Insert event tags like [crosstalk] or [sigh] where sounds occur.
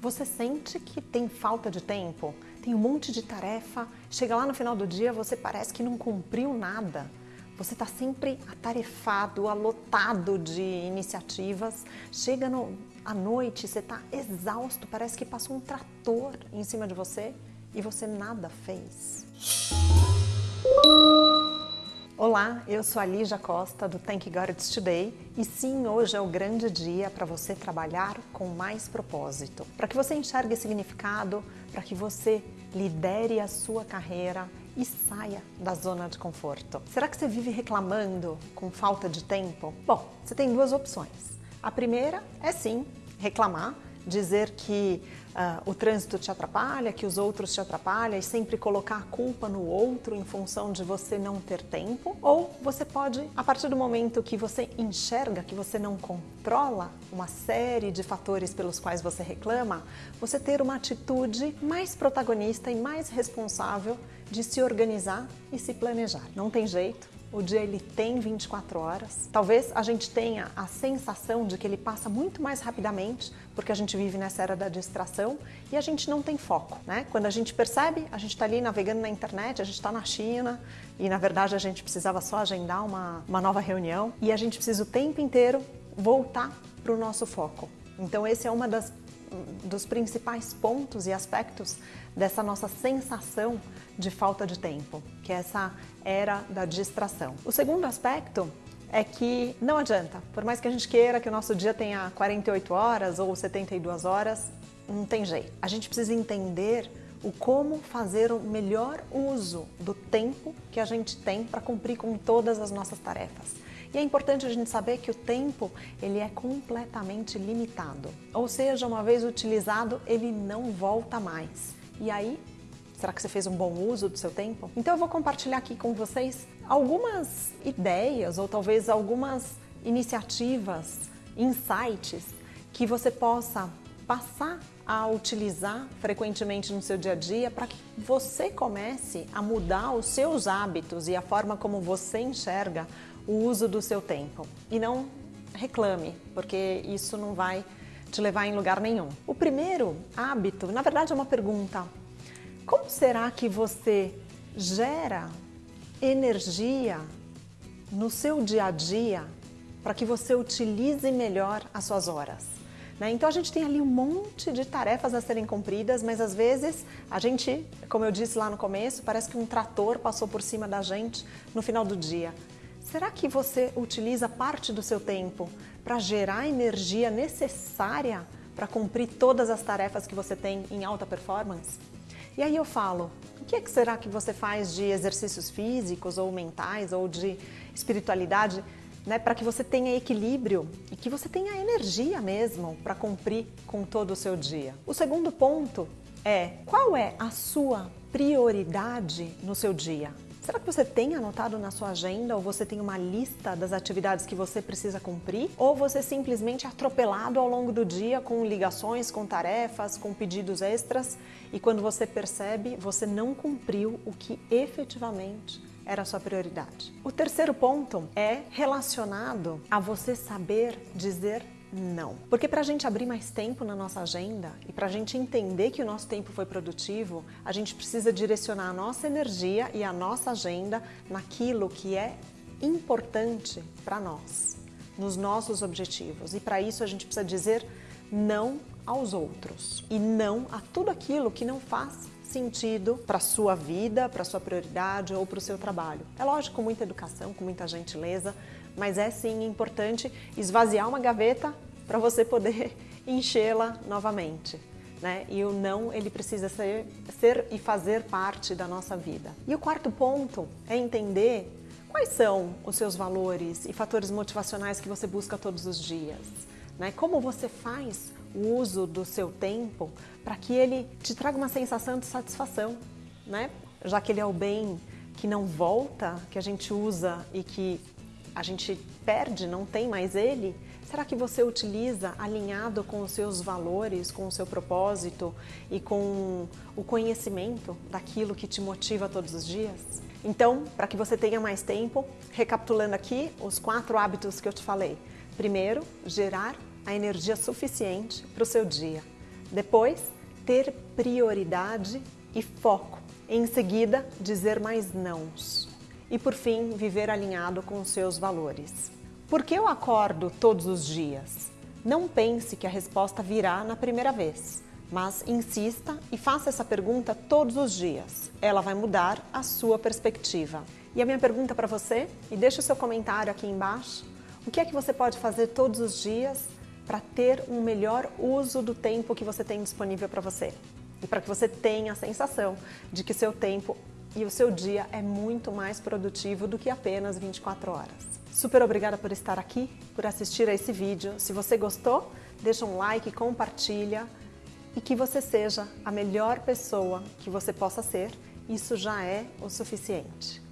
Você sente que tem falta de tempo? Tem um monte de tarefa, chega lá no final do dia, você parece que não cumpriu nada. Você está sempre atarefado, alotado de iniciativas. Chega no, à noite, você está exausto, parece que passou um trator em cima de você e você nada fez. Olá, eu sou a Lígia Costa do Thank God It's Today e sim, hoje é o grande dia para você trabalhar com mais propósito, para que você enxergue significado, para que você lidere a sua carreira e saia da zona de conforto. Será que você vive reclamando com falta de tempo? Bom, você tem duas opções. A primeira é sim, reclamar, dizer que uh, o trânsito te atrapalha, que os outros te atrapalham e sempre colocar a culpa no outro em função de você não ter tempo. Ou você pode, a partir do momento que você enxerga que você não controla uma série de fatores pelos quais você reclama, você ter uma atitude mais protagonista e mais responsável de se organizar e se planejar. Não tem jeito, o dia ele tem 24 horas. Talvez a gente tenha a sensação de que ele passa muito mais rapidamente, porque a gente vive nessa era da distração e a gente não tem foco, né? Quando a gente percebe, a gente está ali navegando na internet, a gente está na China e na verdade a gente precisava só agendar uma, uma nova reunião e a gente precisa o tempo inteiro voltar para o nosso foco. Então esse é uma das dos principais pontos e aspectos dessa nossa sensação de falta de tempo, que é essa era da distração. O segundo aspecto é que não adianta, por mais que a gente queira que o nosso dia tenha 48 horas ou 72 horas, não tem jeito. A gente precisa entender o como fazer o melhor uso do tempo que a gente tem para cumprir com todas as nossas tarefas. E é importante a gente saber que o tempo ele é completamente limitado. Ou seja, uma vez utilizado, ele não volta mais. E aí, será que você fez um bom uso do seu tempo? Então eu vou compartilhar aqui com vocês algumas ideias ou talvez algumas iniciativas, insights que você possa passar a utilizar frequentemente no seu dia a dia para que você comece a mudar os seus hábitos e a forma como você enxerga o uso do seu tempo. E não reclame, porque isso não vai te levar em lugar nenhum. O primeiro hábito, na verdade é uma pergunta. Como será que você gera energia no seu dia a dia para que você utilize melhor as suas horas? Né? Então a gente tem ali um monte de tarefas a serem cumpridas, mas às vezes a gente, como eu disse lá no começo, parece que um trator passou por cima da gente no final do dia. Será que você utiliza parte do seu tempo para gerar a energia necessária para cumprir todas as tarefas que você tem em alta performance? E aí eu falo, o que, é que será que você faz de exercícios físicos ou mentais ou de espiritualidade né, para que você tenha equilíbrio e que você tenha energia mesmo para cumprir com todo o seu dia. O segundo ponto é qual é a sua prioridade no seu dia? Será que você tem anotado na sua agenda ou você tem uma lista das atividades que você precisa cumprir? Ou você simplesmente é atropelado ao longo do dia com ligações, com tarefas, com pedidos extras e quando você percebe, você não cumpriu o que efetivamente era a sua prioridade. O terceiro ponto é relacionado a você saber dizer não. Porque para a gente abrir mais tempo na nossa agenda e para a gente entender que o nosso tempo foi produtivo, a gente precisa direcionar a nossa energia e a nossa agenda naquilo que é importante para nós, nos nossos objetivos. E para isso a gente precisa dizer não aos outros e não a tudo aquilo que não faz sentido para sua vida, para sua prioridade ou para o seu trabalho. É lógico, com muita educação, com muita gentileza, mas é sim importante esvaziar uma gaveta para você poder [laughs] enchê-la novamente. Né? E o não, ele precisa ser, ser e fazer parte da nossa vida. E o quarto ponto é entender quais são os seus valores e fatores motivacionais que você busca todos os dias. Né? Como você faz o uso do seu tempo para que ele te traga uma sensação de satisfação, né? já que ele é o bem que não volta, que a gente usa e que a gente perde, não tem mais ele, será que você utiliza alinhado com os seus valores, com o seu propósito e com o conhecimento daquilo que te motiva todos os dias? Então, para que você tenha mais tempo, recapitulando aqui os quatro hábitos que eu te falei. Primeiro, gerar a energia suficiente para o seu dia. Depois, ter prioridade e foco. Em seguida, dizer mais nãos. E por fim, viver alinhado com os seus valores. Por que eu acordo todos os dias? Não pense que a resposta virá na primeira vez, mas insista e faça essa pergunta todos os dias. Ela vai mudar a sua perspectiva. E a minha pergunta para você, e deixe o seu comentário aqui embaixo, o que é que você pode fazer todos os dias para ter um melhor uso do tempo que você tem disponível para você? E para que você tenha a sensação de que seu tempo e o seu dia é muito mais produtivo do que apenas 24 horas. Super obrigada por estar aqui, por assistir a esse vídeo. Se você gostou, deixa um like, compartilha e que você seja a melhor pessoa que você possa ser. Isso já é o suficiente.